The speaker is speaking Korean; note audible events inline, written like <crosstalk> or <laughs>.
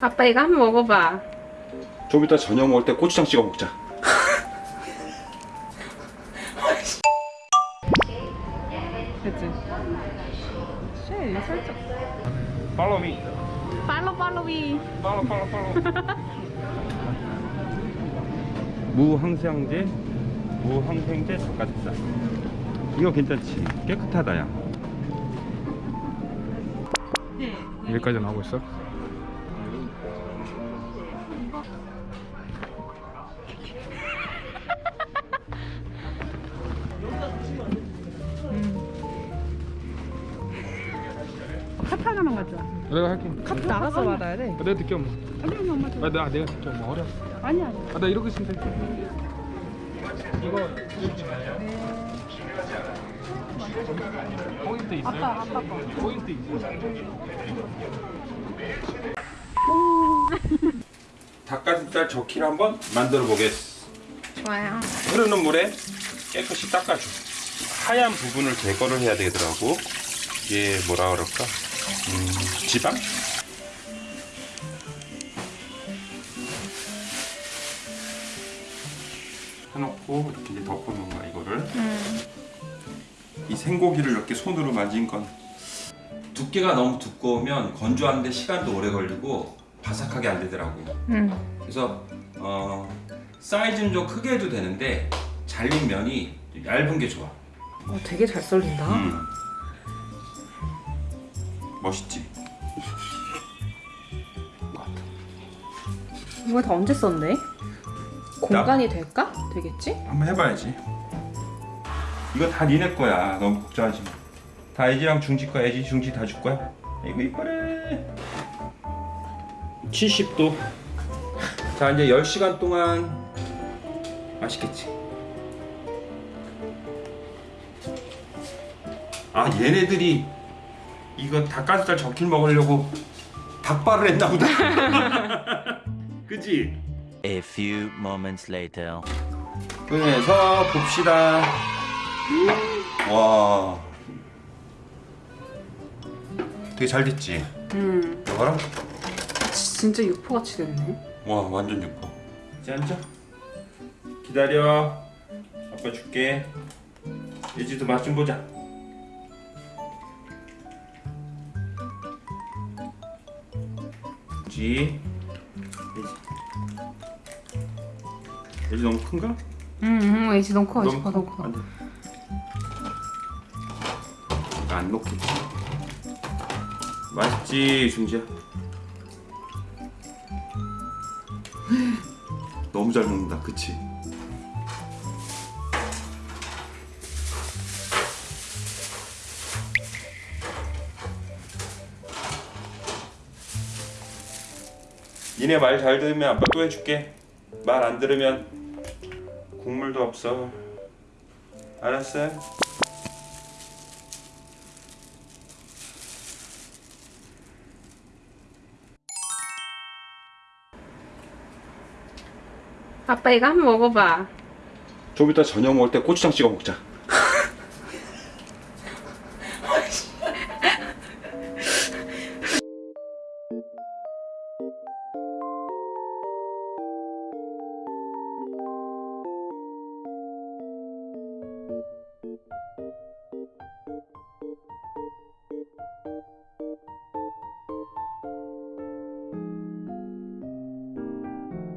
아빠 이거 한번 먹어봐. 좀 이따 저녁 먹을 때 고추장 찍어 먹자. 그치? 쉐 살짝. Follow me. 팔로 팔로위. Follow, follow, follow. <laughs> 무항생제, 무항생제 닭가슴살. 이거 괜찮지? 깨끗하다 야. 여기까지 나오고 있어? 카트 하나만 가져와. 내가 할게 카트 나가서 받아야 돼. 아, 내가 듣게 엄마 아니 엄마 맞아. 아, 내가, 내가 듣게 엄마 어려 아니 아니. 아, 나 이러고 있으면 돼 이거 포인트 있어요? 아빠 아빠 거. 포인트 있어요? 닭가슴살 적기를 한번 만들어 보겠어. 좋아요. 흐르는 물에 깨끗이 닦아줘. 하얀 부분을 제거를 해야 되더라고. 이게 뭐라 그럴까? 음, 지방? 해놓고 이렇게 이제 덮어놓은 거야 이거를. 이 생고기를 이렇게 손으로 만진 건 두께가 너무 두꺼우면 건조하는데 시간도 오래 걸리고 바삭하게 안 되더라고. 응. 그래서 어, 사이즈는 좀 크게 해도 되는데 잘린 면이 좀 얇은 게 좋아. 어 되게 잘 썰린다. 음. 멋있지? 이거 다 언제 썼네? 공간이 될까? 되겠지? 한번 해봐야지. 이거 다 니네 거야. 너무 걱정하지 마. 다 애지랑 중지 거야. 애지 중지 다 줄 거야. 이거 이뻐래. 70도. 자 이제 10시간 동안 맛있겠지. 아 얘네들이 이거 닭가슴살 적힐 먹으려고 닭발을 했나 보다. <laughs> 그지? A few moments later. 꺼내서 봅시다. 와. 되게 잘 됐지? 음. 봐라. 진짜 육포같이 됐네. 와, 완전 예뻐. 이제 앉아. 기다려. 아빠 줄게. 예지도 맛 좀 보자. 지. 예지. 예지 너무 큰가? 응, 응, 이제 너무 커, 이제 너무 커, 너무 커. 안 녹겠지. 맛있지, 중지야. <laughs> 너무 잘 먹는다, 그치? 니네 말 잘 들으면 아빠 또 해줄게. 말 안 들으면 국물도 없어. 알았어 아빠 이거 한번 먹어봐. 좀 이따 저녁 먹을 때 고추장 찍어 먹자.